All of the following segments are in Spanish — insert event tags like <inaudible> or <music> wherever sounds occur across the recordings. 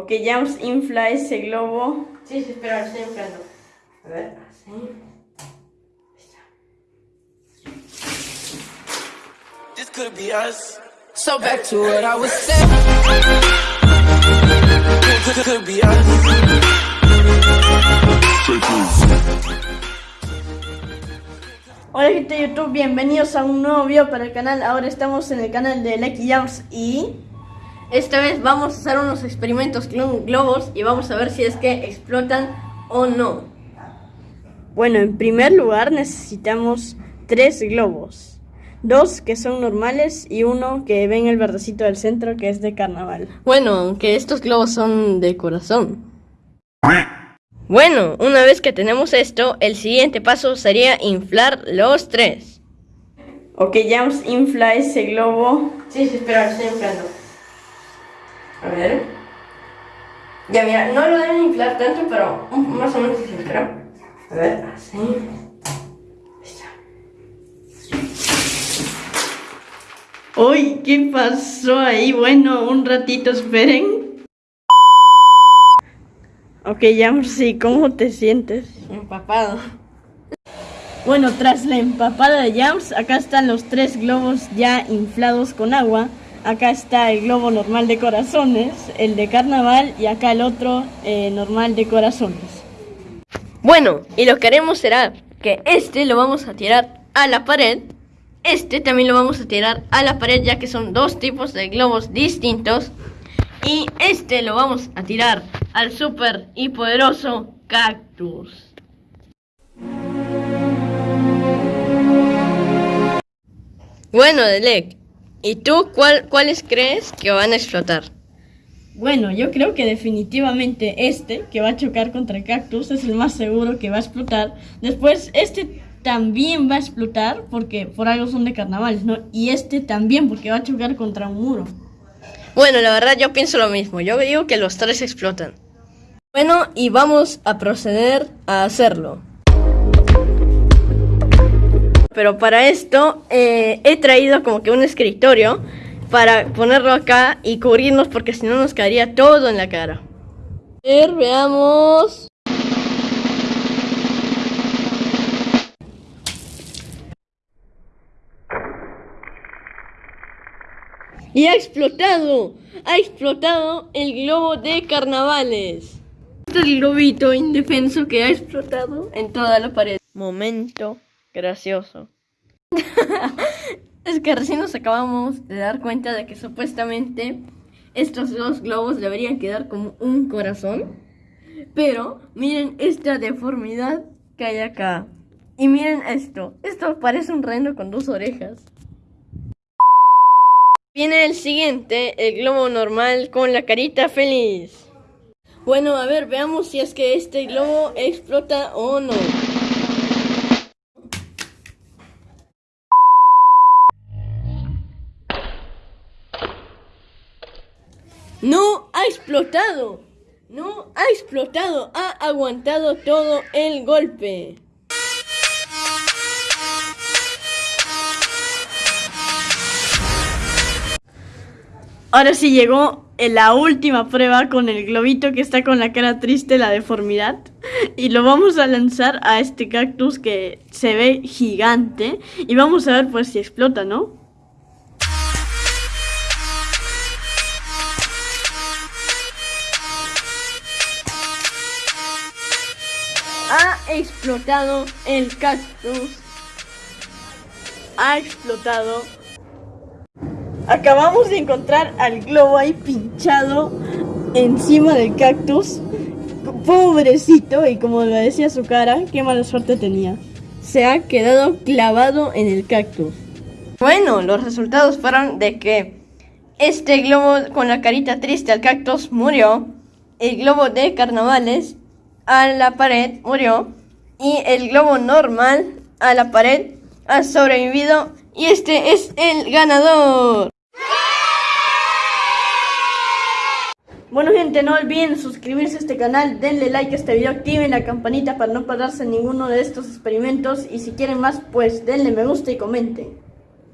Ok, Jams infla ese globo. Sí, sí, espera, lo estoy inflando. A ver, así. This could be us. So back to what I was saying. Could, could be us. Hola gente de YouTube, bienvenidos a un nuevo video para el canal. Ahora estamos en el canal de Lucky Jams y esta vez vamos a hacer unos experimentos con globos y vamos a ver si es que explotan o no. Bueno, en primer lugar necesitamos tres globos. Dos que son normales y uno que ven el verdecito del centro que es de carnaval. Bueno, aunque estos globos son de corazón. Bueno, una vez que tenemos esto, el siguiente paso sería inflar los tres. Ok, Jams infla ese globo. Sí, sí, espera, estoy inflando. A ver. Ya, mira, no lo deben inflar tanto, pero más o menos así, espera. A ver, así. Está. Uy, ¿qué pasó ahí? Bueno, un ratito esperen. Ok, Jams, sí, ¿cómo te sientes? Empapado. Bueno, tras la empapada de Jams, acá están los tres globos ya inflados con agua. Acá está el globo normal de corazones, el de carnaval y acá el otro eh, normal de corazones. Bueno, y lo que haremos será que este lo vamos a tirar a la pared. Este también lo vamos a tirar a la pared ya que son dos tipos de globos distintos. Y este lo vamos a tirar al super y poderoso cactus. Bueno, Delec, ¿y tú cuál, cuáles crees que van a explotar? Bueno, yo creo que definitivamente este, que va a chocar contra el cactus, es el más seguro que va a explotar. Después, este también va a explotar, porque por algo son de carnavales, ¿no? Y este también, porque va a chocar contra un muro. Bueno, la verdad yo pienso lo mismo. Yo digo que los tres explotan. Bueno, y vamos a proceder a hacerlo. Pero para esto eh, he traído como que un escritorio para ponerlo acá y cubrirnos porque si no nos caería todo en la cara. A ver, veamos. Y ha explotado, ha explotado el globo de carnavales. Este es el globito indefenso que ha explotado en toda la pared. Momento gracioso. <laughs> es que recién nos acabamos de dar cuenta de que supuestamente estos dos globos deberían quedar como un corazón. Pero miren esta deformidad que hay acá. Y miren esto. Esto parece un reno con dos orejas. Viene el siguiente, el globo normal con la carita feliz. Bueno, a ver, veamos si es que este globo explota o no. No ha explotado. No ha explotado. Ha aguantado todo el golpe. Ahora sí llegó en la última prueba con el globito que está con la cara triste, la deformidad. Y lo vamos a lanzar a este cactus que se ve gigante. Y vamos a ver pues si explota, ¿no? Ha explotado el cactus. Ha explotado. Acabamos de encontrar al globo ahí pinchado encima del cactus. Pobrecito, y como lo decía su cara, qué mala suerte tenía. Se ha quedado clavado en el cactus. Bueno, los resultados fueron de que este globo con la carita triste al cactus murió. El globo de carnavales a la pared murió. Y el globo normal a la pared ha sobrevivido. Y este es el ganador. Bueno gente, no olviden suscribirse a este canal, denle like a este video, activen la campanita para no perderse ninguno de estos experimentos y si quieren más pues denle me gusta y comenten.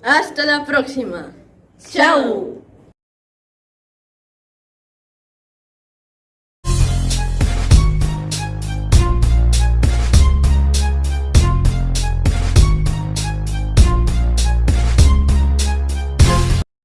Hasta la próxima. Chao.